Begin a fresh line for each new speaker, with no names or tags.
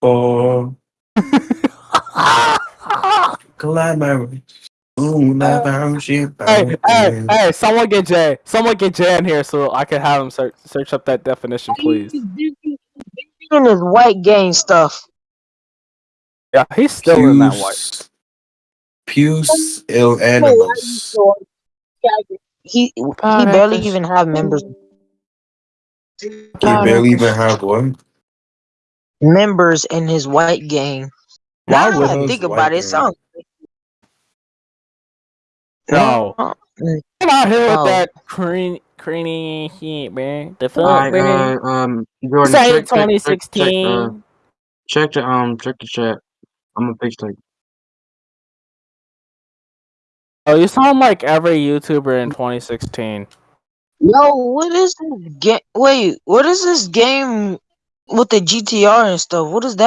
For glad my Ooh,
Uh,
bound ship
Hey, hey, hey! Someone get Jay. Someone get Jay in here so I can have him search search up that definition, please.
in his white gang stuff.
Yeah, he's still in that white.
Puce ill animals.
He he barely even have members
You barely even have one.
Members in his white gang.
Why
Now
would
I think about it, it
gang.
sounds
No. Get out here with
Oh.
that cream, creamy shit, man. The fuck,
Alright,
man.
uh, um, Jordan,
Say
check, check, check, check,
2016.
uh, check the um, check the chat. I'm gonna fix that.
Oh, you sound like every YouTuber in 2016.
Yo, what is this game? Wait, what is this game with the GTR and stuff? What is that?